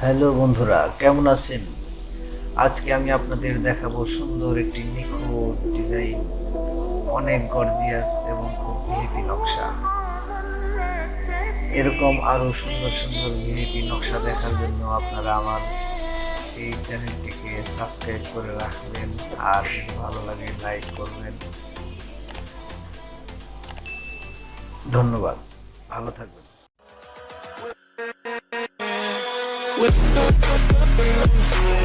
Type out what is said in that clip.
Hello বন্ধুরা, কেমন আছেন? আজকে আমি আপনাদের দেখাবো সুন্দর একটি নিখুঁত ডিজাইন অনেক গর্জিয়াস এবং খুব ভিআইপি নকশা। এরকম আরও সুন্দর সুন্দর ভিআইপি নকশা দেখার জন্য আপনারা আমার এই চ্যানেলটিকে সাবস্ক্রাইব করে রাখবেন আর ভালো লাগে লাইক করবেন। ধন্যবাদ, ভালো থাকবেন। with